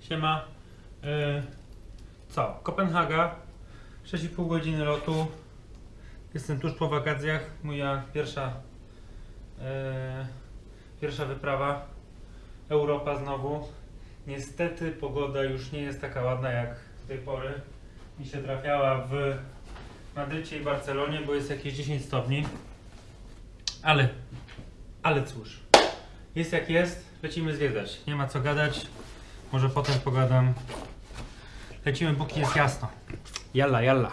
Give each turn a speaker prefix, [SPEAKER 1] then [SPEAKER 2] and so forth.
[SPEAKER 1] Siema. E, co? Kopenhaga. 6,5 godziny lotu. Jestem tuż po wakacjach. Moja pierwsza e, pierwsza wyprawa. Europa znowu. Niestety pogoda już nie jest taka ładna jak do tej pory. Mi się trafiała w Madrycie i Barcelonie, bo jest jakieś 10 stopni. Ale, ale cóż. Jest jak jest, lecimy zwiedzać. Nie ma co gadać. Może potem pogadam. Lecimy, póki jest jasno. Jalla, jalla.